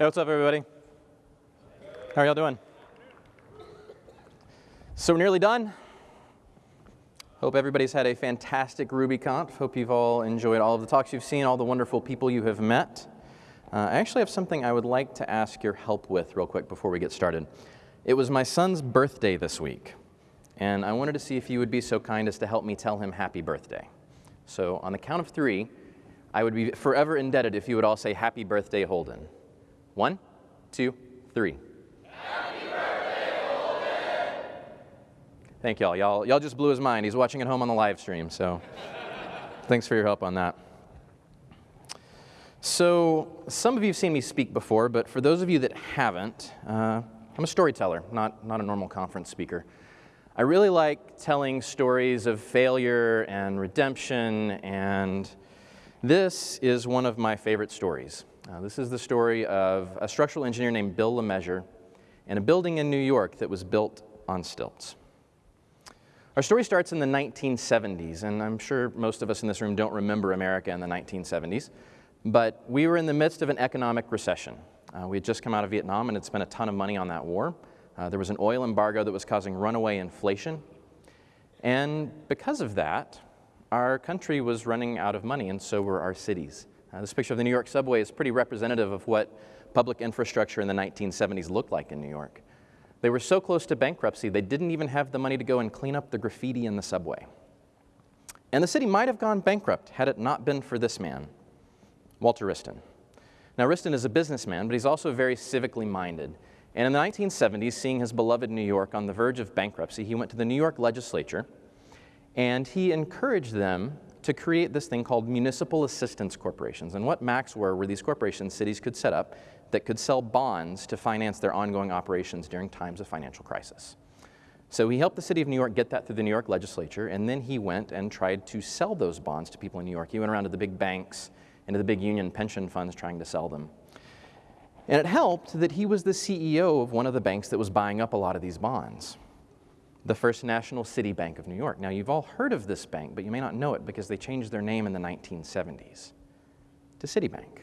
Hey, what's up, everybody? How are y'all doing? So we're nearly done. Hope everybody's had a fantastic RubyConf. Hope you've all enjoyed all of the talks you've seen, all the wonderful people you have met. Uh, I actually have something I would like to ask your help with real quick before we get started. It was my son's birthday this week, and I wanted to see if you would be so kind as to help me tell him happy birthday. So on the count of three, I would be forever indebted if you would all say happy birthday, Holden. One, two, three. Happy birthday! Thank y'all. Y'all, y'all just blew his mind. He's watching at home on the live stream, so thanks for your help on that. So, some of you have seen me speak before, but for those of you that haven't, uh, I'm a storyteller, not, not a normal conference speaker. I really like telling stories of failure and redemption, and this is one of my favorite stories. Uh, this is the story of a structural engineer named Bill LeMessurier and a building in New York that was built on stilts. Our story starts in the 1970s, and I'm sure most of us in this room don't remember America in the 1970s, but we were in the midst of an economic recession. Uh, we had just come out of Vietnam and had spent a ton of money on that war. Uh, there was an oil embargo that was causing runaway inflation. And because of that, our country was running out of money, and so were our cities. Uh, this picture of the New York subway is pretty representative of what public infrastructure in the 1970s looked like in New York. They were so close to bankruptcy, they didn't even have the money to go and clean up the graffiti in the subway. And the city might have gone bankrupt had it not been for this man, Walter Wriston. Now, Wriston is a businessman, but he's also very civically minded. And in the 1970s, seeing his beloved New York on the verge of bankruptcy, he went to the New York legislature and he encouraged them to create this thing called municipal assistance corporations. And what MACs were were these corporations cities could set up that could sell bonds to finance their ongoing operations during times of financial crisis. So he helped the city of New York get that through the New York legislature, and then he went and tried to sell those bonds to people in New York. He went around to the big banks and to the big union pension funds trying to sell them. And it helped that he was the CEO of one of the banks that was buying up a lot of these bonds the First National City Bank of New York. Now, you've all heard of this bank, but you may not know it because they changed their name in the 1970s to Citibank.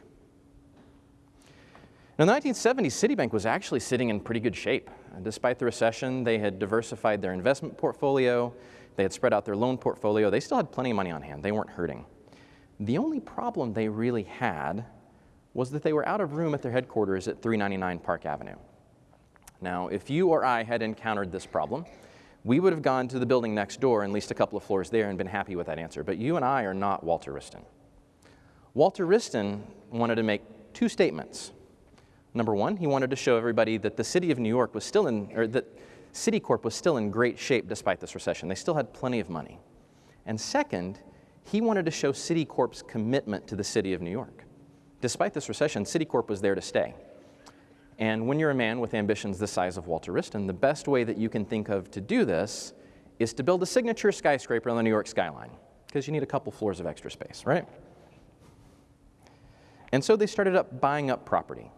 Now, in the 1970s, Citibank was actually sitting in pretty good shape. Uh, despite the recession, they had diversified their investment portfolio, they had spread out their loan portfolio, they still had plenty of money on hand, they weren't hurting. The only problem they really had was that they were out of room at their headquarters at 399 Park Avenue. Now, if you or I had encountered this problem, we would have gone to the building next door and leased a couple of floors there and been happy with that answer. But you and I are not Walter Wriston. Walter Wriston wanted to make two statements. Number one, he wanted to show everybody that the city of New York was still in, or that Citicorp was still in great shape despite this recession. They still had plenty of money. And second, he wanted to show Citicorp's commitment to the city of New York. Despite this recession, Citicorp was there to stay. And when you're a man with ambitions the size of Walter Wriston, the best way that you can think of to do this is to build a signature skyscraper on the New York skyline, because you need a couple floors of extra space, right? And so they started up buying up property.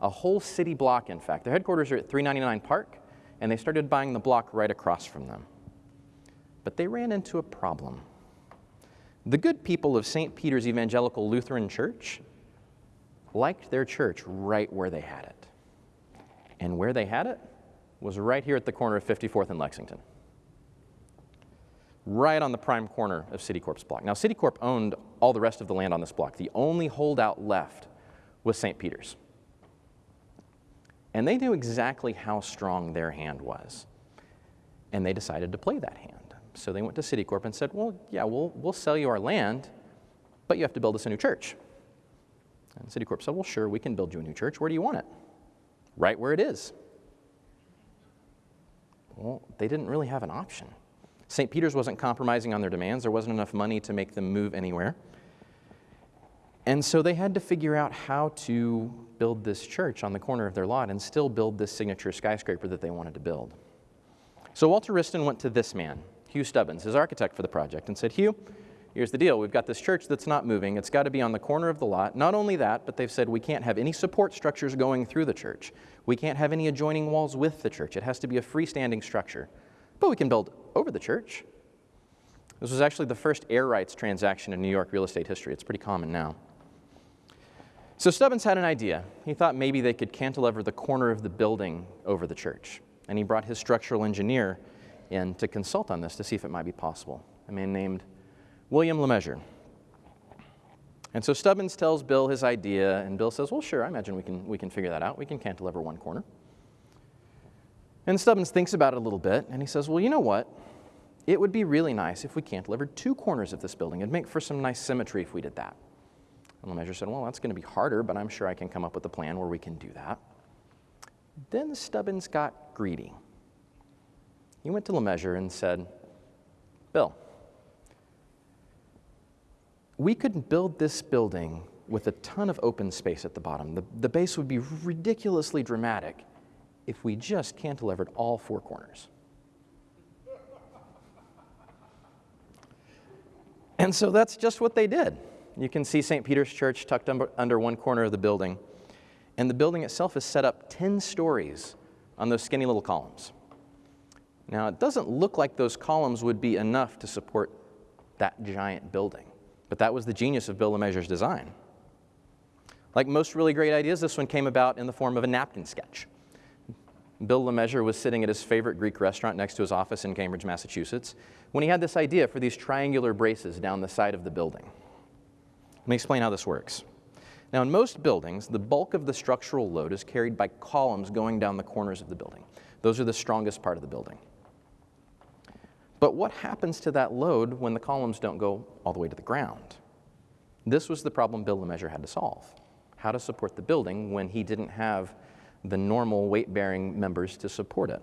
A whole city block, in fact. Their headquarters are at 399 Park, and they started buying the block right across from them. But they ran into a problem. The good people of St. Peter's Evangelical Lutheran Church liked their church right where they had it. And where they had it was right here at the corner of 54th and Lexington. Right on the prime corner of Citicorp's block. Now, Citicorp owned all the rest of the land on this block. The only holdout left was St. Peter's. And they knew exactly how strong their hand was. And they decided to play that hand. So they went to Citicorp and said, Well, yeah, we'll, we'll sell you our land, but you have to build us a new church. And Citicorp said, Well, sure, we can build you a new church. Where do you want it? Right where it is. Well, they didn't really have an option. St. Peter's wasn't compromising on their demands, there wasn't enough money to make them move anywhere. And so they had to figure out how to build this church on the corner of their lot and still build this signature skyscraper that they wanted to build. So Walter Wriston went to this man, Hugh Stubbins, his architect for the project, and said, Hugh, Here's the deal we've got this church that's not moving. It's got to be on the corner of the lot. Not only that, but they've said we can't have any support structures going through the church. We can't have any adjoining walls with the church. It has to be a freestanding structure. But we can build over the church. This was actually the first air rights transaction in New York real estate history. It's pretty common now. So Stubbins had an idea. He thought maybe they could cantilever the corner of the building over the church. And he brought his structural engineer in to consult on this to see if it might be possible, a man named William LeMessurier. And so Stubbins tells Bill his idea, and Bill says, Well, sure, I imagine we can, we can figure that out. We can cantilever one corner. And Stubbins thinks about it a little bit, and he says, Well, you know what? It would be really nice if we cantilevered two corners of this building. It'd make for some nice symmetry if we did that. And LeMessurier said, Well, that's going to be harder, but I'm sure I can come up with a plan where we can do that. Then Stubbins got greedy. He went to LeMessurier and said, Bill, we could build this building with a ton of open space at the bottom. The, the base would be ridiculously dramatic if we just cantilevered all four corners. And so that's just what they did. You can see St. Peter's Church tucked under one corner of the building. And the building itself is set up 10 stories on those skinny little columns. Now, it doesn't look like those columns would be enough to support that giant building. But that was the genius of Bill LeMessurier's design. Like most really great ideas, this one came about in the form of a napkin sketch. Bill LeMessurier was sitting at his favorite Greek restaurant next to his office in Cambridge, Massachusetts, when he had this idea for these triangular braces down the side of the building. Let me explain how this works. Now, in most buildings, the bulk of the structural load is carried by columns going down the corners of the building. Those are the strongest part of the building. But what happens to that load when the columns don't go all the way to the ground? This was the problem Bill LeMessurier had to solve. How to support the building when he didn't have the normal weight-bearing members to support it.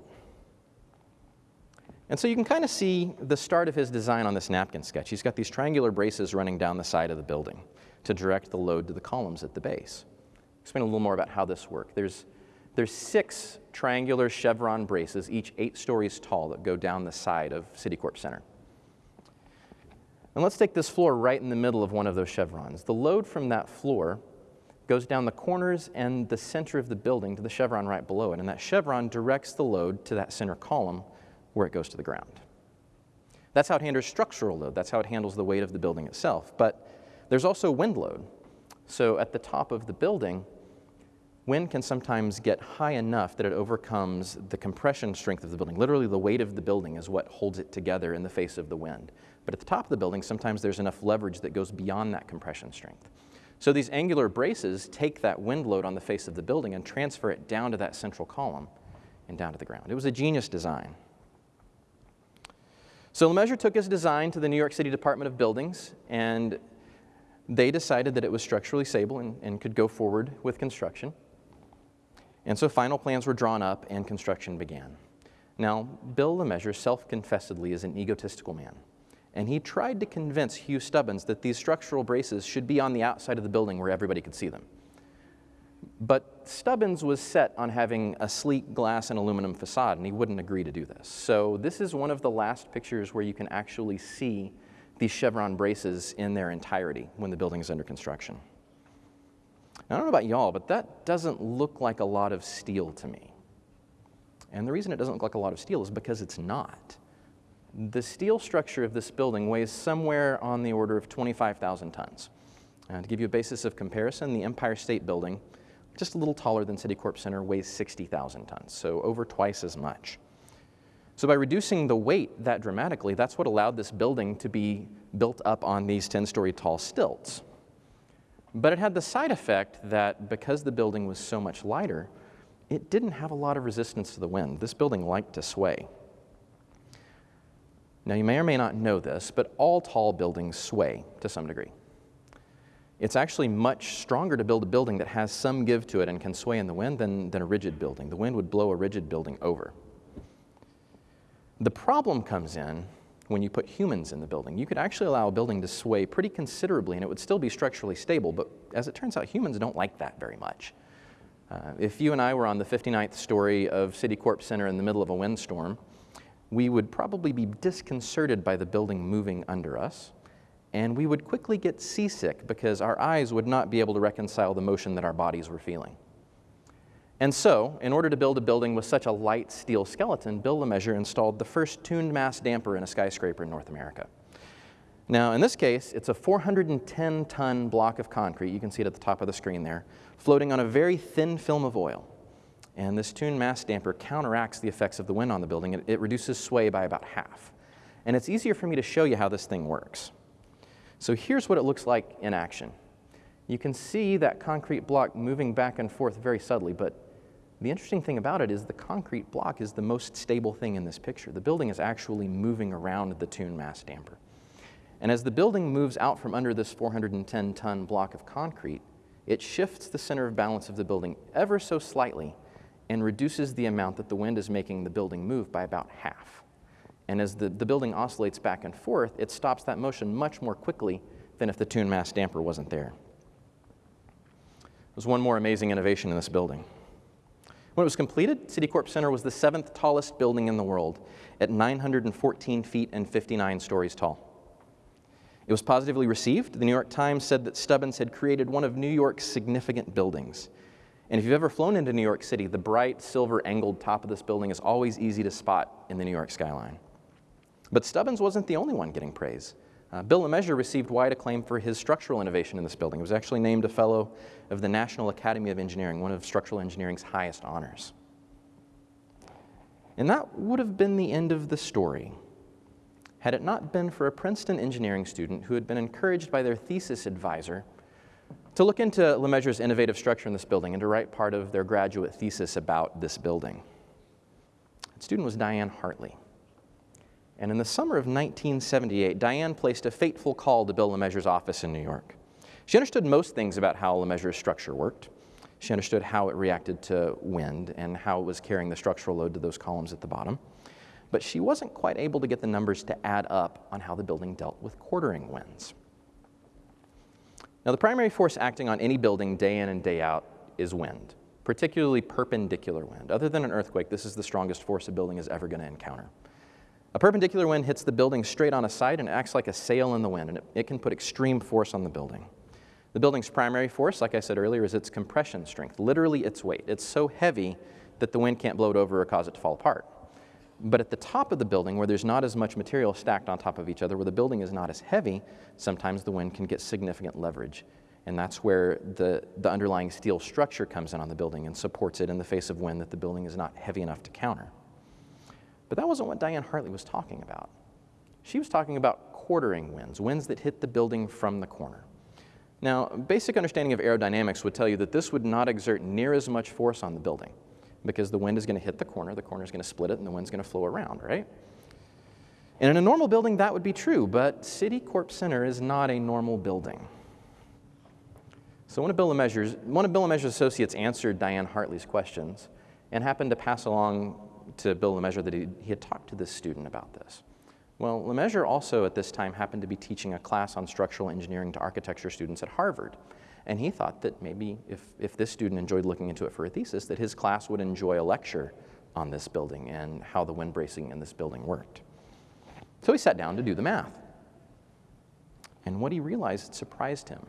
And so you can kind of see the start of his design on this napkin sketch. He's got these triangular braces running down the side of the building to direct the load to the columns at the base. Explain a little more about how this works. There's there's six triangular chevron braces, each eight stories tall, that go down the side of Citicorp Center. And let's take this floor right in the middle of one of those chevrons. The load from that floor goes down the corners and the center of the building to the chevron right below it, and that chevron directs the load to that center column where it goes to the ground. That's how it handles structural load. That's how it handles the weight of the building itself. But there's also wind load. So at the top of the building, wind can sometimes get high enough that it overcomes the compression strength of the building. Literally, the weight of the building is what holds it together in the face of the wind. But at the top of the building, sometimes there's enough leverage that goes beyond that compression strength. So these angular braces take that wind load on the face of the building and transfer it down to that central column and down to the ground. It was a genius design. So LeMessurier took his design to the New York City Department of Buildings, and they decided that it was structurally stable and, and could go forward with construction. And so final plans were drawn up and construction began. Now, Bill LeMessurier self-confessedly is an egotistical man. And he tried to convince Hugh Stubbins that these structural braces should be on the outside of the building where everybody could see them. But Stubbins was set on having a sleek glass and aluminum facade, and he wouldn't agree to do this. So this is one of the last pictures where you can actually see these chevron braces in their entirety when the building is under construction. Now, I don't know about y'all, but that doesn't look like a lot of steel to me. And the reason it doesn't look like a lot of steel is because it's not. The steel structure of this building weighs somewhere on the order of 25,000 tons. To give you a basis of comparison, the Empire State Building, just a little taller than Citicorp Center, weighs 60,000 tons, so over twice as much. So by reducing the weight that dramatically, that's what allowed this building to be built up on these 10-story tall stilts. But it had the side effect that because the building was so much lighter, it didn't have a lot of resistance to the wind. This building liked to sway. Now, you may or may not know this, but all tall buildings sway to some degree. It's actually much stronger to build a building that has some give to it and can sway in the wind than, than a rigid building. The wind would blow a rigid building over. The problem comes in when you put humans in the building. You could actually allow a building to sway pretty considerably and it would still be structurally stable, but as it turns out, humans don't like that very much. Uh, if you and I were on the 59th story of Citicorp Center in the middle of a windstorm, we would probably be disconcerted by the building moving under us, and we would quickly get seasick because our eyes would not be able to reconcile the motion that our bodies were feeling. And so, in order to build a building with such a light steel skeleton, Bill LeMessurier installed the first tuned mass damper in a skyscraper in North America. Now, in this case, it's a 410 ton block of concrete, you can see it at the top of the screen there, floating on a very thin film of oil. And this tuned mass damper counteracts the effects of the wind on the building. It, it reduces sway by about half. And it's easier for me to show you how this thing works. So here's what it looks like in action. You can see that concrete block moving back and forth very subtly, but the interesting thing about it is the concrete block is the most stable thing in this picture. The building is actually moving around the tuned mass damper. And as the building moves out from under this 410 ton block of concrete, it shifts the center of balance of the building ever so slightly and reduces the amount that the wind is making the building move by about half. And as the, the building oscillates back and forth, it stops that motion much more quickly than if the tuned mass damper wasn't there. There's one more amazing innovation in this building. When it was completed, Citicorp Center was the seventh tallest building in the world at 914 feet and 59 stories tall. It was positively received. The New York Times said that Stubbins had created one of New York's significant buildings. And if you've ever flown into New York City, the bright silver angled top of this building is always easy to spot in the New York skyline. But Stubbins wasn't the only one getting praise. Uh, Bill LeMessurier received wide acclaim for his structural innovation in this building. He was actually named a Fellow of the National Academy of Engineering, one of structural engineering's highest honors. And that would have been the end of the story had it not been for a Princeton engineering student who had been encouraged by their thesis advisor to look into LeMessurier's innovative structure in this building and to write part of their graduate thesis about this building. That student was Diane Hartley. And in the summer of 1978, Diane placed a fateful call to Bill LeMessurier's office in New York. She understood most things about how LeMessurier's structure worked. She understood how it reacted to wind and how it was carrying the structural load to those columns at the bottom but she wasn't quite able to get the numbers to add up on how the building dealt with quartering winds. Now, the primary force acting on any building day in and day out is wind, particularly perpendicular wind. Other than an earthquake, this is the strongest force a building is ever going to encounter. A perpendicular wind hits the building straight on a side and acts like a sail in the wind, and it, it can put extreme force on the building. The building's primary force, like I said earlier, is its compression strength, literally its weight. It's so heavy that the wind can't blow it over or cause it to fall apart. But at the top of the building, where there's not as much material stacked on top of each other, where the building is not as heavy, sometimes the wind can get significant leverage. And that's where the, the underlying steel structure comes in on the building and supports it in the face of wind that the building is not heavy enough to counter. But that wasn't what Diane Hartley was talking about. She was talking about quartering winds, winds that hit the building from the corner. Now, basic understanding of aerodynamics would tell you that this would not exert near as much force on the building because the wind is going to hit the corner, the corner is going to split it, and the wind's going to flow around, right? And in a normal building, that would be true, but Citicorp Center is not a normal building. So one of Bill LeMessurier's, one of Bill LeMessurier's associates answered Diane Hartley's questions and happened to pass along to Bill LeMessurier that he, he had talked to this student about this. Well, LeMessurier also at this time happened to be teaching a class on structural engineering to architecture students at Harvard. And he thought that maybe if, if this student enjoyed looking into it for a thesis, that his class would enjoy a lecture on this building and how the wind bracing in this building worked. So he sat down to do the math. And what he realized surprised him.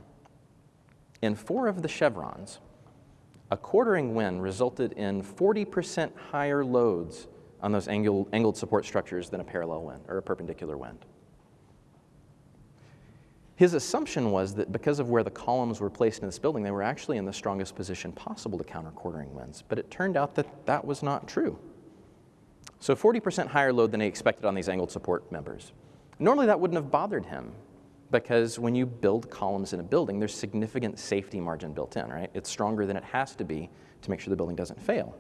In four of the chevrons, a quartering wind resulted in 40% higher loads on those angled, angled support structures than a parallel wind or a perpendicular wind. His assumption was that because of where the columns were placed in this building, they were actually in the strongest position possible to counter quartering winds. But it turned out that that was not true. So 40% higher load than he expected on these angled support members. Normally that wouldn't have bothered him because when you build columns in a building, there's significant safety margin built in, right? It's stronger than it has to be to make sure the building doesn't fail.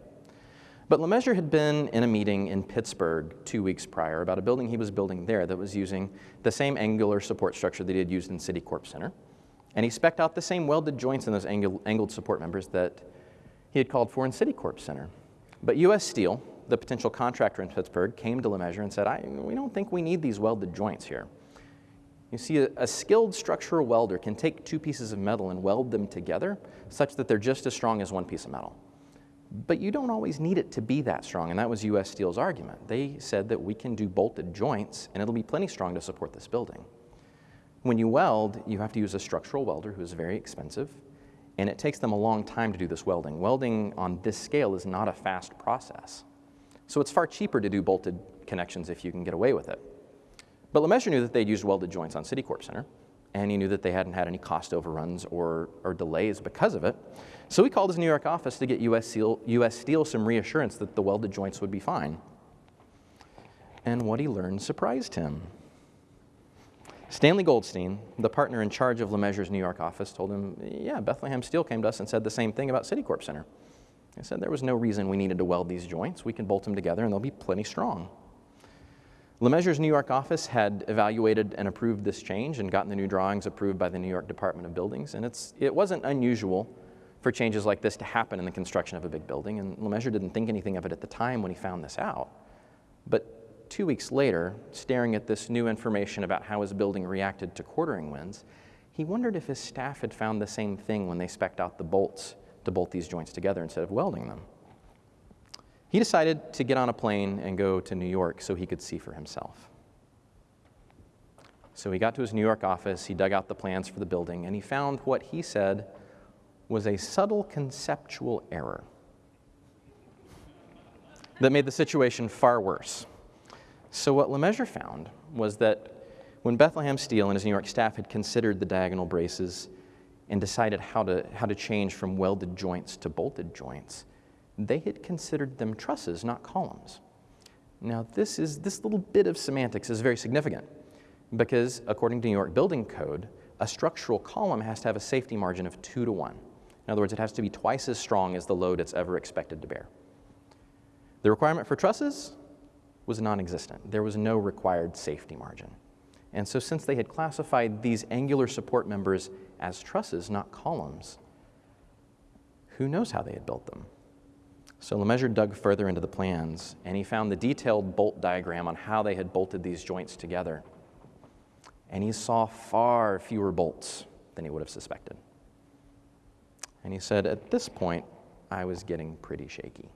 But LeMessurier had been in a meeting in Pittsburgh two weeks prior about a building he was building there that was using the same angular support structure that he had used in Citicorp Center. And he specced out the same welded joints in those angled support members that he had called for in Citicorp Center. But US Steel, the potential contractor in Pittsburgh, came to LeMessurier and said, we don't think we need these welded joints here. You see, a, a, skilled structural welder can take two pieces of metal and weld them together such that they're just as strong as one piece of metal. But you don't always need it to be that strong, and that was US Steel's argument. They said that we can do bolted joints, and it'll be plenty strong to support this building. When you weld, you have to use a structural welder who is very expensive, and it takes them a long time to do this welding. Welding on this scale is not a fast process. So it's far cheaper to do bolted connections if you can get away with it. But LeMessurier knew that they'd used welded joints on Citicorp Center, and he knew that they hadn't had any cost overruns or, or delays because of it. So he called his New York office to get US Steel, US Steel some reassurance that the welded joints would be fine. And what he learned surprised him. Stanley Goldstein, the partner in charge of LeMessurier's New York office, told him, yeah, Bethlehem Steel came to us and said the same thing about Citicorp Center. They said there was no reason we needed to weld these joints. We can bolt them together and they'll be plenty strong. LeMessurier's New York office had evaluated and approved this change and gotten the new drawings approved by the New York Department of Buildings. And it's, it wasn't unusual for changes like this to happen in the construction of a big building. And LeMessurier didn't think anything of it at the time when he found this out. But two weeks later, staring at this new information about how his building reacted to quartering winds, he wondered if his staff had found the same thing when they specced out the bolts to bolt these joints together instead of welding them. He decided to get on a plane and go to New York so he could see for himself. So he got to his New York office, he dug out the plans for the building, and he found what he said was a subtle conceptual error that made the situation far worse. So, what LeMessurier found was that when Bethlehem Steel and his New York staff had considered the diagonal braces and decided how to, how to change from welded joints to bolted joints, they had considered them trusses, not columns. Now, this, is, this little bit of semantics is very significant because, according to New York Building Code, a structural column has to have a safety margin of two to one. In other words, it has to be twice as strong as the load it's ever expected to bear. The requirement for trusses was non existent. There was no required safety margin. And so, since they had classified these angular support members as trusses, not columns, who knows how they had built them? So LeMessurier dug further into the plans, and he found the detailed bolt diagram on how they had bolted these joints together. And he saw far fewer bolts than he would have suspected. And he said, At this point, I was getting pretty shaky.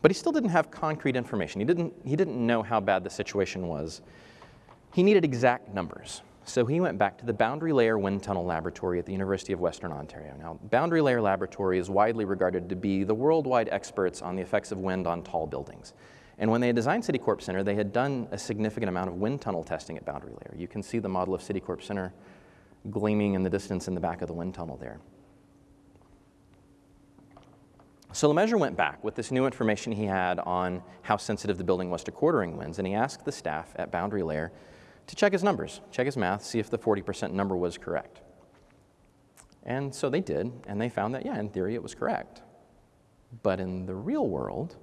But he still didn't have concrete information. He didn't, he didn't know how bad the situation was. He needed exact numbers. So he went back to the Boundary Layer Wind Tunnel Laboratory at the University of Western Ontario. Now, Boundary Layer Laboratory is widely regarded to be the worldwide experts on the effects of wind on tall buildings. And when they designed Citicorp Center, they had done a significant amount of wind tunnel testing at Boundary Layer. You can see the model of Citicorp Center gleaming in the distance in the back of the wind tunnel there. So LeMessurier went back with this new information he had on how sensitive the building was to quartering winds, and he asked the staff at Boundary Layer to check his numbers, check his math, see if the 40% number was correct. And so they did, and they found that, yeah, in theory it was correct. But in the real world,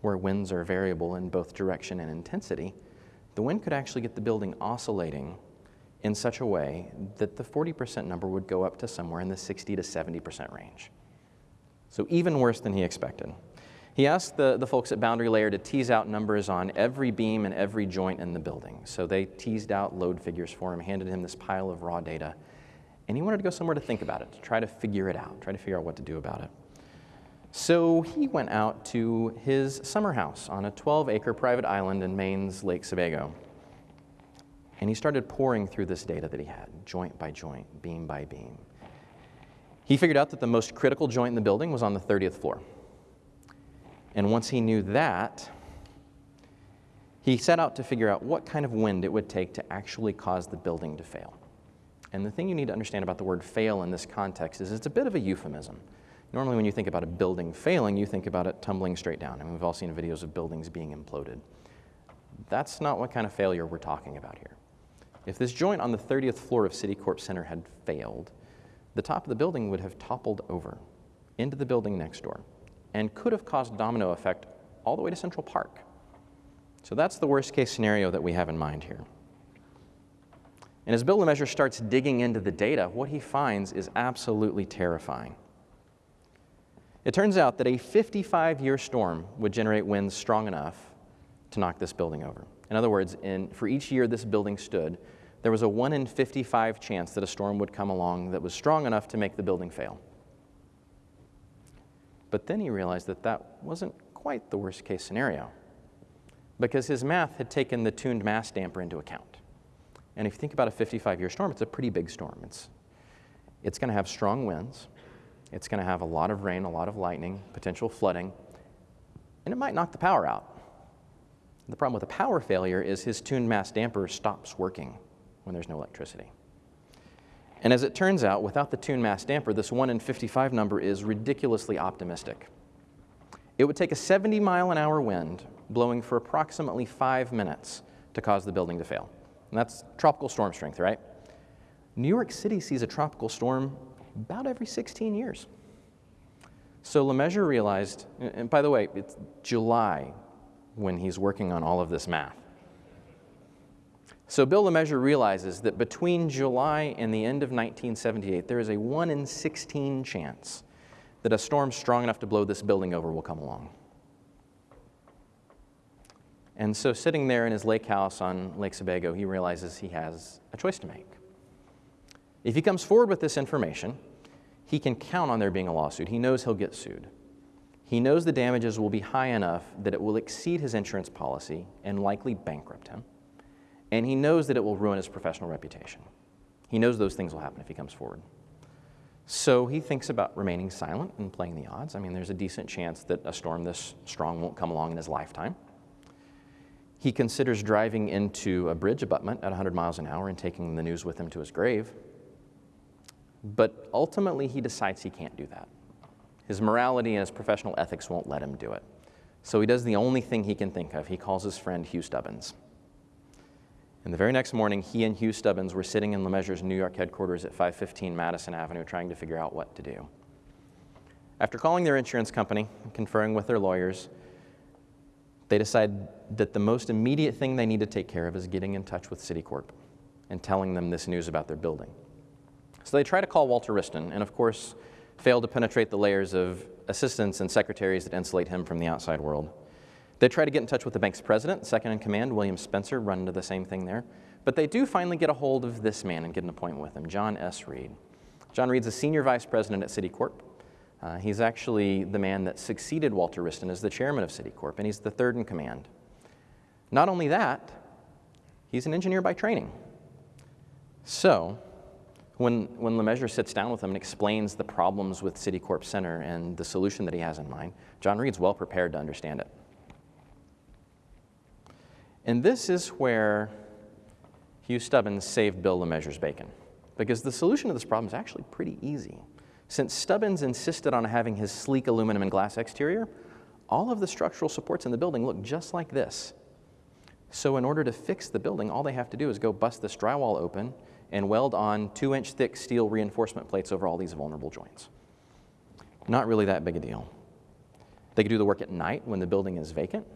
where winds are variable in both direction and intensity, the wind could actually get the building oscillating in such a way that the 40% number would go up to somewhere in the 60 to 70% range. So even worse than he expected. He asked the, the folks at Boundary Layer to tease out numbers on every beam and every joint in the building. So they teased out load figures for him, handed him this pile of raw data, and he wanted to go somewhere to think about it, to try to figure it out, try to figure out what to do about it. So he went out to his summer house on a 12 acre private island in Maine's Lake Sebago. And he started pouring through this data that he had, joint by joint, beam by beam. He figured out that the most critical joint in the building was on the 30th floor. And once he knew that, he set out to figure out what kind of wind it would take to actually cause the building to fail. And the thing you need to understand about the word fail in this context is it's a bit of a euphemism. Normally, when you think about a building failing, you think about it tumbling straight down. I mean, we've all seen videos of buildings being imploded. That's not what kind of failure we're talking about here. If this joint on the 30th floor of Citicorp Center had failed, the top of the building would have toppled over into the building next door and could have caused domino effect all the way to Central Park. So that's the worst case scenario that we have in mind here. And as Bill LeMessurier starts digging into the data, what he finds is absolutely terrifying. It turns out that a 55 year storm would generate winds strong enough to knock this building over. In other words, in, for each year this building stood, there was a 1 in 55 chance that a storm would come along that was strong enough to make the building fail. But then he realized that that wasn't quite the worst case scenario because his math had taken the tuned mass damper into account. And if you think about a 55 year storm, it's a pretty big storm. It's, it's going to have strong winds, it's going to have a lot of rain, a lot of lightning, potential flooding, and it might knock the power out. The problem with a power failure is his tuned mass damper stops working when there's no electricity. And as it turns out, without the tuned mass damper, this 1 in 55 number is ridiculously optimistic. It would take a 70 mile an hour wind blowing for approximately five minutes to cause the building to fail. And that's tropical storm strength, right? New York City sees a tropical storm about every 16 years. So LeMessurier realized, and by the way, it's July when he's working on all of this math. So Bill LeMessurier realizes that between July and the end of 1978, there is a 1 in 16 chance that a storm strong enough to blow this building over will come along. And so, sitting there in his lake house on Lake Sebago, he realizes he has a choice to make. If he comes forward with this information, he can count on there being a lawsuit. He knows he'll get sued. He knows the damages will be high enough that it will exceed his insurance policy and likely bankrupt him. And he knows that it will ruin his professional reputation. He knows those things will happen if he comes forward. So he thinks about remaining silent and playing the odds. I mean, there's a decent chance that a storm this strong won't come along in his lifetime. He considers driving into a bridge abutment at 100 miles an hour and taking the news with him to his grave. But ultimately, he decides he can't do that. His morality and his professional ethics won't let him do it. So he does the only thing he can think of. He calls his friend Hugh Stubbins. And the very next morning, he and Hugh Stubbins were sitting in LeMessurier's New York headquarters at 515 Madison Avenue trying to figure out what to do. After calling their insurance company and conferring with their lawyers, they decide that the most immediate thing they need to take care of is getting in touch with Citicorp and telling them this news about their building. So they try to call Walter Wriston, and of course, fail to penetrate the layers of assistants and secretaries that insulate him from the outside world. They try to get in touch with the bank's president, second in command, William Spencer, run into the same thing there. But they do finally get a hold of this man and get an appointment with him, John S. Reed. John Reed's a senior vice president at Citicorp. Uh, he's actually the man that succeeded Walter Wriston as the chairman of Citicorp, and he's the third in command. Not only that, he's an engineer by training. So, when, when LeMessurier sits down with him and explains the problems with Citicorp Center and the solution that he has in mind, John Reed's well prepared to understand it. And this is where Hugh Stubbins saved Bill LeMessurier's bacon, because the solution to this problem is actually pretty easy. Since Stubbins insisted on having his sleek aluminum and glass exterior, all of the structural supports in the building look just like this. So in order to fix the building, all they have to do is go bust this drywall open and weld on two inch thick steel reinforcement plates over all these vulnerable joints. Not really that big a deal. They could do the work at night when the building is vacant,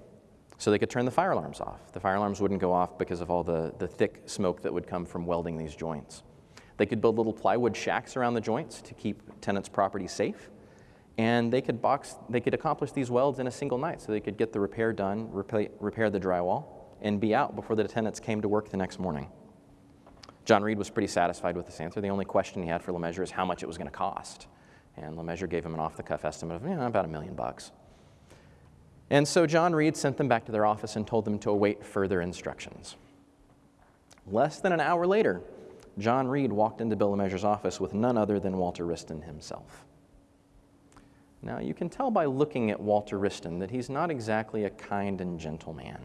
so they could turn the fire alarms off. The fire alarms wouldn't go off because of all the, the thick smoke that would come from welding these joints. They could build little plywood shacks around the joints to keep tenants' property safe. And they could, box, they could accomplish these welds in a single night so they could get the repair done, repair, repair the drywall, and be out before the tenants came to work the next morning. John Reed was pretty satisfied with this answer. The only question he had for LeMessurier is how much it was going to cost. And LeMessurier gave him an off the cuff estimate of you know, about a million bucks. And so John Reed sent them back to their office and told them to await further instructions. Less than an hour later, John Reed walked into Bill LeMessurier's office with none other than Walter Wriston himself. Now, you can tell by looking at Walter Wriston that he's not exactly a kind and gentle man.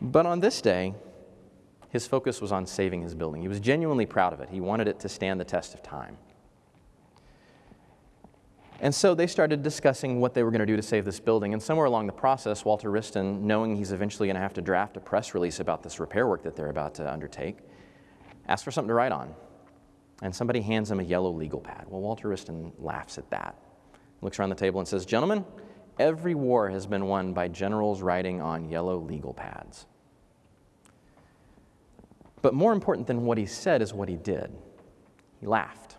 But on this day, his focus was on saving his building. He was genuinely proud of it. He wanted it to stand the test of time. And so they started discussing what they were going to do to save this building. And somewhere along the process, Walter Wriston, knowing he's eventually going to have to draft a press release about this repair work that they're about to undertake, asked for something to write on. And somebody hands him a yellow legal pad. Well, Walter Wriston laughs at that, looks around the table and says, Gentlemen, every war has been won by generals writing on yellow legal pads. But more important than what he said is what he did. He laughed.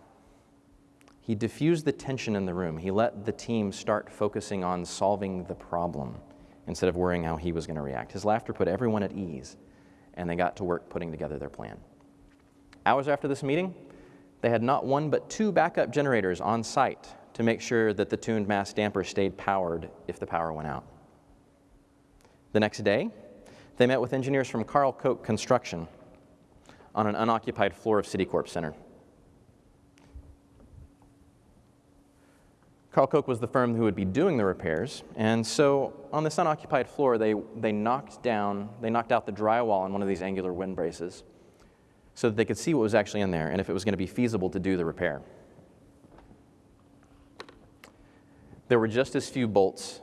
He diffused the tension in the room. He let the team start focusing on solving the problem instead of worrying how he was going to react. His laughter put everyone at ease, and they got to work putting together their plan. Hours after this meeting, they had not one but two backup generators on site to make sure that the tuned mass damper stayed powered if the power went out. The next day, they met with engineers from Karl Koch Construction on an unoccupied floor of Citicorp Center. Karl Koch was the firm who would be doing the repairs, and so on this unoccupied floor, they, they knocked down, they knocked out the drywall on one of these angular wind braces so that they could see what was actually in there and if it was going to be feasible to do the repair. There were just as few bolts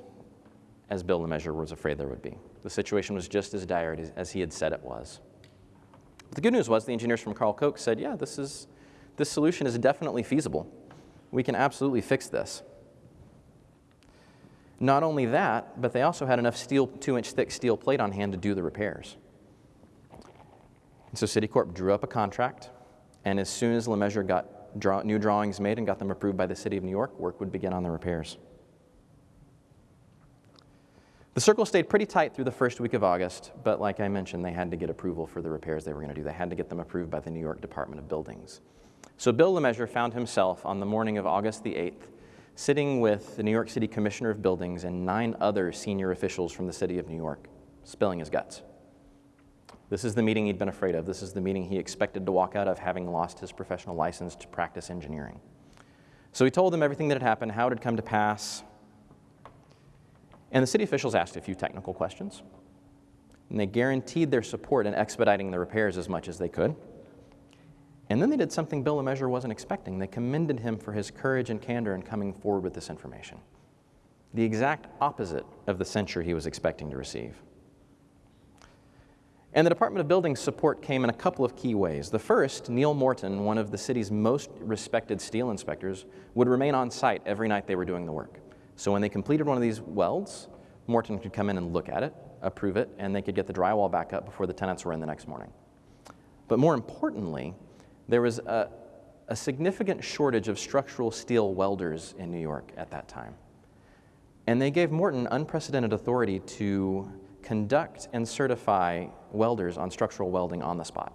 as Bill LeMessurier was afraid there would be. The situation was just as dire as he had said it was. But the good news was the engineers from Karl Koch said, yeah, this, is, this solution is definitely feasible. We can absolutely fix this. Not only that, but they also had enough steel, two inch thick steel plate on hand to do the repairs. And so Citicorp drew up a contract, and as soon as LeMessurier got draw, new drawings made and got them approved by the City of New York, work would begin on the repairs. The circle stayed pretty tight through the first week of August, but like I mentioned, they had to get approval for the repairs they were going to do. They had to get them approved by the New York Department of Buildings. So Bill LeMessurier found himself on the morning of August the 8th sitting with the New York City Commissioner of Buildings and nine other senior officials from the city of New York, spilling his guts. This is the meeting he'd been afraid of. This is the meeting he expected to walk out of having lost his professional license to practice engineering. So he told them everything that had happened, how it had come to pass. And the city officials asked a few technical questions. And they guaranteed their support in expediting the repairs as much as they could. And then they did something Bill LeMessurier wasn't expecting. They commended him for his courage and candor in coming forward with this information. The exact opposite of the censure he was expecting to receive. And the Department of Buildings support came in a couple of key ways. The first, Neil Morton, one of the city's most respected steel inspectors, would remain on site every night they were doing the work. So when they completed one of these welds, Morton could come in and look at it, approve it, and they could get the drywall back up before the tenants were in the next morning. But more importantly, there was a, a significant shortage of structural steel welders in New York at that time. And they gave Morton unprecedented authority to conduct and certify welders on structural welding on the spot.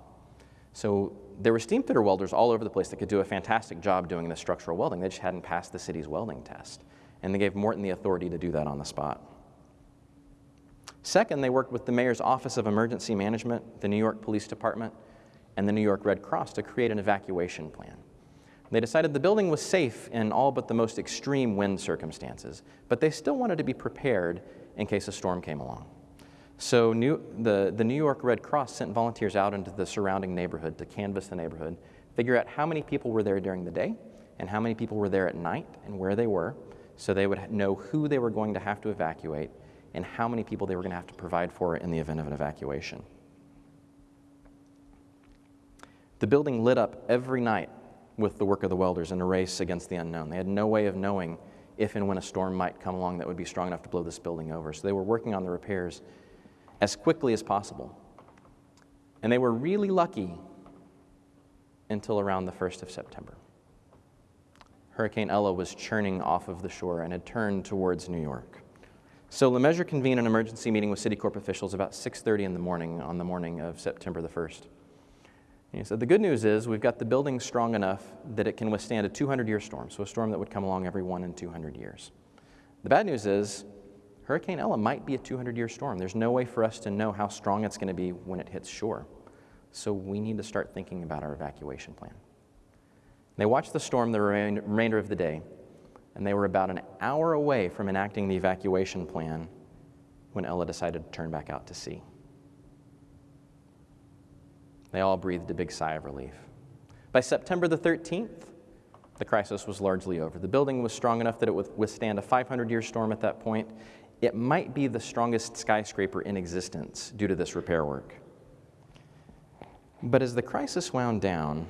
So there were steam fitter welders all over the place that could do a fantastic job doing the structural welding. They just hadn't passed the city's welding test. And they gave Morton the authority to do that on the spot. Second, they worked with the mayor's Office of Emergency Management, the New York Police Department, and the New York Red Cross to create an evacuation plan. They decided the building was safe in all but the most extreme wind circumstances, but they still wanted to be prepared in case a storm came along. So new, the, the New York Red Cross sent volunteers out into the surrounding neighborhood to canvass the neighborhood, figure out how many people were there during the day and how many people were there at night and where they were, so they would know who they were going to have to evacuate and how many people they were going to have to provide for in the event of an evacuation. The building lit up every night with the work of the welders in a race against the unknown. They had no way of knowing if and when a storm might come along that would be strong enough to blow this building over. So they were working on the repairs as quickly as possible. And they were really lucky until around the 1st of September. Hurricane Ella was churning off of the shore and had turned towards New York. So LeMessurier convened an emergency meeting with Citicorp officials about 6:30 in the morning on the morning of September the 1st. And he said, The good news is we've got the building strong enough that it can withstand a 200 year storm, so a storm that would come along every one in 200 years. The bad news is Hurricane Ella might be a 200 year storm. There's no way for us to know how strong it's going to be when it hits shore. So we need to start thinking about our evacuation plan. They watched the storm the remainder of the day, and they were about an hour away from enacting the evacuation plan when Ella decided to turn back out to sea. They all breathed a big sigh of relief. By September the 13th, the crisis was largely over. The building was strong enough that it would withstand a 500 year storm at that point. It might be the strongest skyscraper in existence due to this repair work. But as the crisis wound down,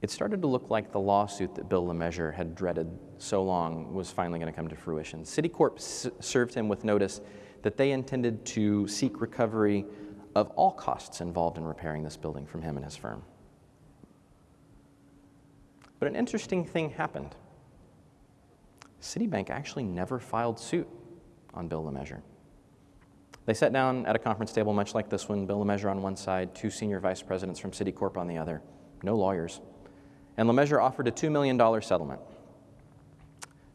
it started to look like the lawsuit that Bill LeMessurier had dreaded so long was finally going to come to fruition. Citicorp served him with notice that they intended to seek recovery of all costs involved in repairing this building from him and his firm. But an interesting thing happened. Citibank actually never filed suit on Bill LeMessurier. They sat down at a conference table much like this one, Bill LeMessurier on one side, two senior vice presidents from Citicorp on the other, no lawyers. And LeMessurier offered a $2 million settlement.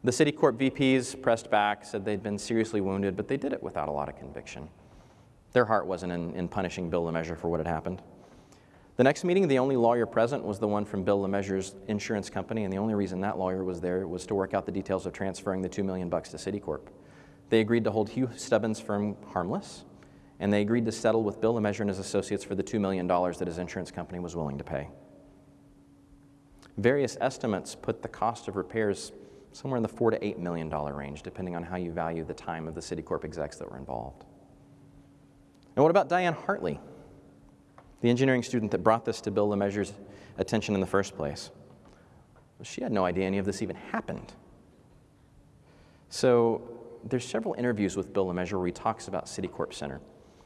The Citicorp VPs pressed back, said they'd been seriously wounded, but they did it without a lot of conviction. Their heart wasn't in, in punishing Bill LeMessurier for what had happened. The next meeting, the only lawyer present was the one from Bill LeMessurier's insurance company, and the only reason that lawyer was there was to work out the details of transferring the two million bucks to Citicorp. They agreed to hold Hugh Stubbins' firm harmless, and they agreed to settle with Bill LeMessurier and his associates for the $2 million that his insurance company was willing to pay. Various estimates put the cost of repairs somewhere in the four to eight million dollar range, depending on how you value the time of the Citicorp execs that were involved. And what about Diane Hartley, the engineering student that brought this to Bill LeMessurier's attention in the first place? Well, she had no idea any of this even happened. So there's several interviews with Bill LeMessurier where he talks about Citicorp Center,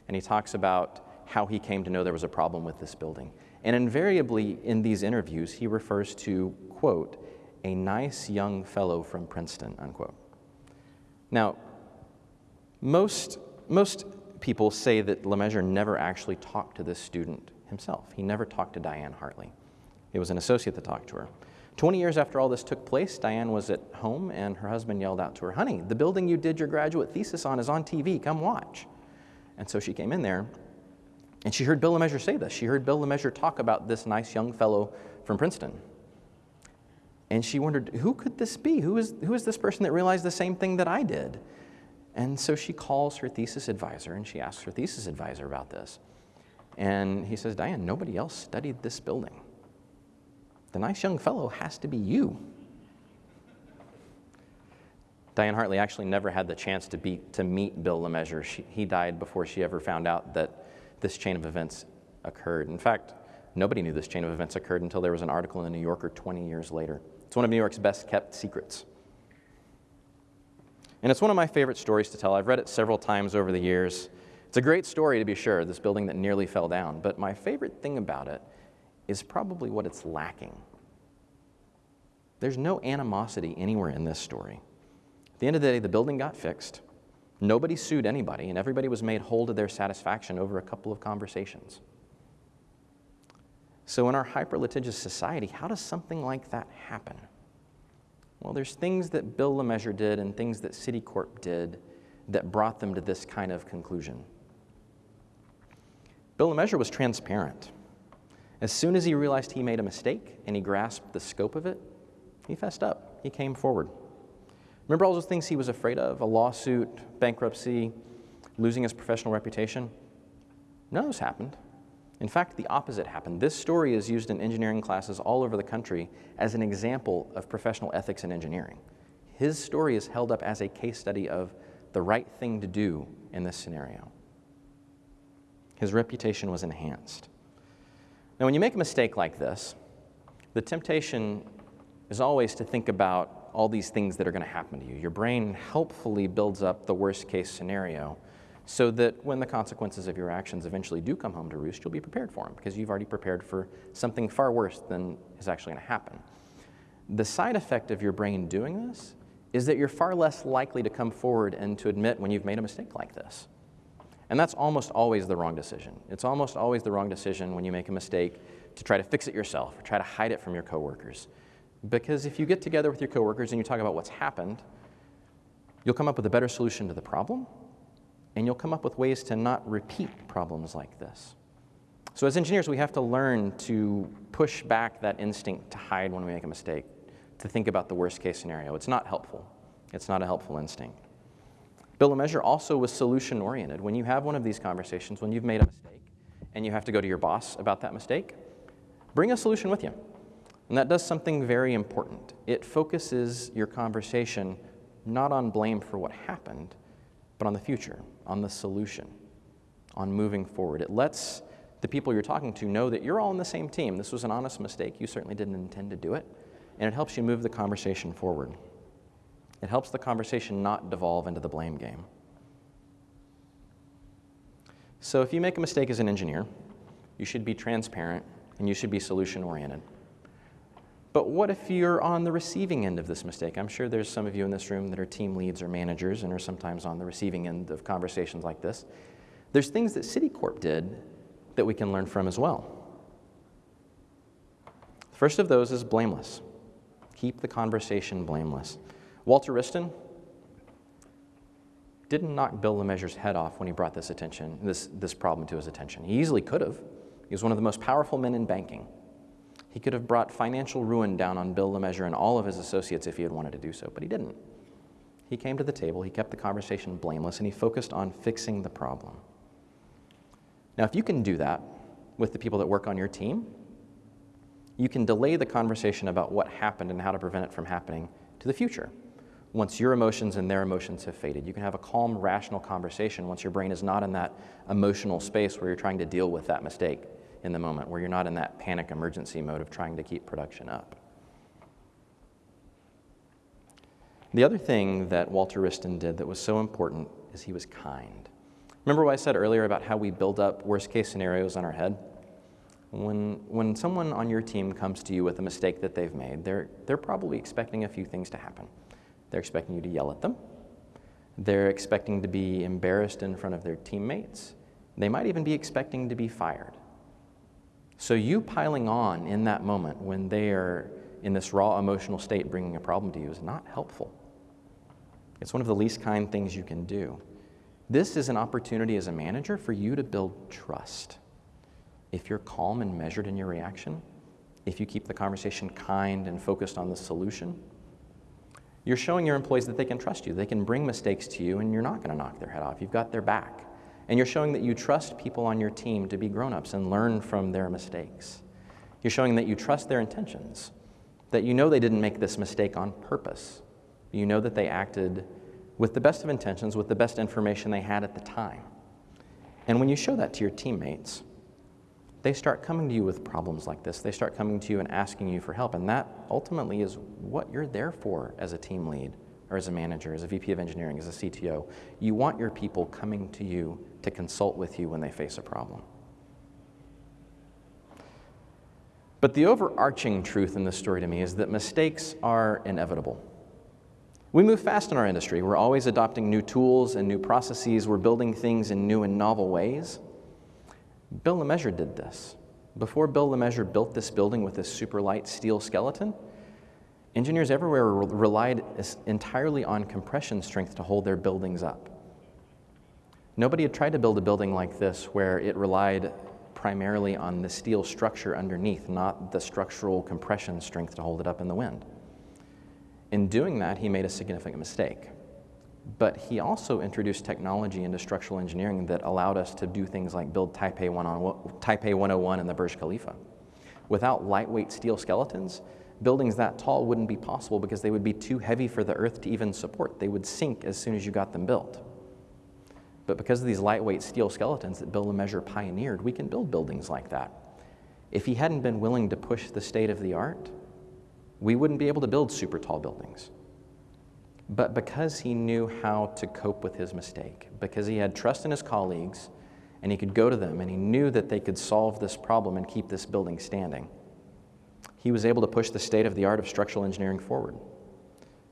and he talks about how he came to know there was a problem with this building. And invariably in these interviews, he refers to, quote, a nice young fellow from Princeton, unquote. Now, most, most people say that LeMessurier never actually talked to this student himself. He never talked to Diane Hartley. It was an associate that talked to her. 20 years after all this took place, Diane was at home and her husband yelled out to her, Honey, the building you did your graduate thesis on is on TV. Come watch. And so she came in there and she heard Bill LeMessurier say this. She heard Bill LeMessurier talk about this nice young fellow from Princeton. And she wondered, who could this be? Who is, who is this person that realized the same thing that I did? And so she calls her thesis advisor and she asks her thesis advisor about this. And he says, Diane, nobody else studied this building. The nice young fellow has to be you. Diane Hartley actually never had the chance to, be, to meet Bill LeMessurier. He died before she ever found out that this chain of events occurred. In fact, nobody knew this chain of events occurred until there was an article in the New Yorker 20 years later. It's one of New York's best kept secrets. And it's one of my favorite stories to tell. I've read it several times over the years. It's a great story, to be sure, this building that nearly fell down. But my favorite thing about it is probably what it's lacking. There's no animosity anywhere in this story. At the end of the day, the building got fixed. Nobody sued anybody, and everybody was made whole to their satisfaction over a couple of conversations. So, in our hyper litigious society, how does something like that happen? Well, there's things that Bill LeMessurier did and things that Citicorp did that brought them to this kind of conclusion. Bill LeMessurier was transparent. As soon as he realized he made a mistake and he grasped the scope of it, he fessed up. He came forward. Remember all those things he was afraid of? A lawsuit, bankruptcy, losing his professional reputation? None of those happened. In fact, the opposite happened. This story is used in engineering classes all over the country as an example of professional ethics in engineering. His story is held up as a case study of the right thing to do in this scenario. His reputation was enhanced. Now, when you make a mistake like this, the temptation is always to think about all these things that are going to happen to you. Your brain helpfully builds up the worst case scenario so that when the consequences of your actions eventually do come home to roost, you'll be prepared for them because you've already prepared for something far worse than is actually going to happen. The side effect of your brain doing this is that you're far less likely to come forward and to admit when you've made a mistake like this. And that's almost always the wrong decision. It's almost always the wrong decision when you make a mistake to try to fix it yourself or try to hide it from your coworkers. Because if you get together with your coworkers and you talk about what's happened, you'll come up with a better solution to the problem, and you'll come up with ways to not repeat problems like this. So, as engineers, we have to learn to push back that instinct to hide when we make a mistake, to think about the worst case scenario. It's not helpful. It's not a helpful instinct. Bill LeMessurier also was solution oriented. When you have one of these conversations, when you've made a mistake and you have to go to your boss about that mistake, bring a solution with you. And that does something very important. It focuses your conversation not on blame for what happened, but on the future, on the solution, on moving forward. It lets the people you're talking to know that you're all on the same team. This was an honest mistake. You certainly didn't intend to do it. And it helps you move the conversation forward. It helps the conversation not devolve into the blame game. So if you make a mistake as an engineer, you should be transparent and you should be solution oriented. But what if you're on the receiving end of this mistake? I'm sure there's some of you in this room that are team leads or managers and are sometimes on the receiving end of conversations like this. There's things that Citicorp did that we can learn from as well. The first of those is blameless. Keep the conversation blameless. Walter Wriston didn't knock Bill LeMessurier's head off when he brought this attention, this, this problem to his attention. He easily could have. He was one of the most powerful men in banking. He could have brought financial ruin down on Bill LeMessurier and all of his associates if he had wanted to do so, but he didn't. He came to the table, he kept the conversation blameless, and he focused on fixing the problem. Now, if you can do that with the people that work on your team, you can delay the conversation about what happened and how to prevent it from happening to the future. Once your emotions and their emotions have faded, you can have a calm, rational conversation once your brain is not in that emotional space where you're trying to deal with that mistake in the moment, where you're not in that panic emergency mode of trying to keep production up. The other thing that Walter Wriston did that was so important is he was kind. Remember what I said earlier about how we build up worst case scenarios on our head? When, when someone on your team comes to you with a mistake that they've made, they're, they're probably expecting a few things to happen. They're expecting you to yell at them. They're expecting to be embarrassed in front of their teammates. They might even be expecting to be fired. So, you piling on in that moment when they are in this raw emotional state bringing a problem to you is not helpful. It's one of the least kind things you can do. This is an opportunity as a manager for you to build trust. If you're calm and measured in your reaction, if you keep the conversation kind and focused on the solution, you're showing your employees that they can trust you. They can bring mistakes to you and you're not going to knock their head off. You've got their back. And you're showing that you trust people on your team to be grown ups and learn from their mistakes. You're showing that you trust their intentions, that you know they didn't make this mistake on purpose. You know that they acted with the best of intentions, with the best information they had at the time. And when you show that to your teammates, they start coming to you with problems like this. They start coming to you and asking you for help. And that ultimately is what you're there for as a team lead or as a manager, as a VP of engineering, as a CTO. You want your people coming to you to consult with you when they face a problem. But the overarching truth in this story to me is that mistakes are inevitable. We move fast in our industry. We're always adopting new tools and new processes. We're building things in new and novel ways. Bill LeMessurier did this. Before Bill LeMessurier built this building with this super light steel skeleton, engineers everywhere relied entirely on compression strength to hold their buildings up. Nobody had tried to build a building like this where it relied primarily on the steel structure underneath, not the structural compression strength to hold it up in the wind. In doing that, he made a significant mistake. But he also introduced technology into structural engineering that allowed us to do things like build Taipei, 101 and the Burj Khalifa. Without lightweight steel skeletons, buildings that tall wouldn't be possible because they would be too heavy for the earth to even support. They would sink as soon as you got them built. But because of these lightweight steel skeletons that Bill and LeMessurier pioneered, we can build buildings like that. If he hadn't been willing to push the state of the art, we wouldn't be able to build super tall buildings. But because he knew how to cope with his mistake, because he had trust in his colleagues and he could go to them and he knew that they could solve this problem and keep this building standing, he was able to push the state of the art of structural engineering forward.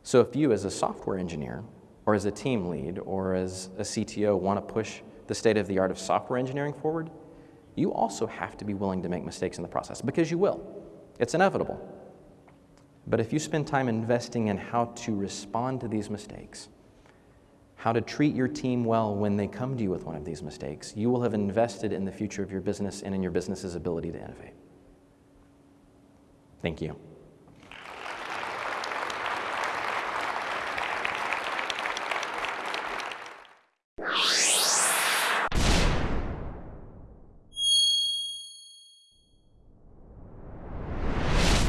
So if you, as a software engineer, or as a team lead, or as a CTO, want to push the state of the art of software engineering forward, you also have to be willing to make mistakes in the process because you will. It's inevitable. But if you spend time investing in how to respond to these mistakes, how to treat your team well when they come to you with one of these mistakes, you will have invested in the future of your business and in your business's ability to innovate. Thank you.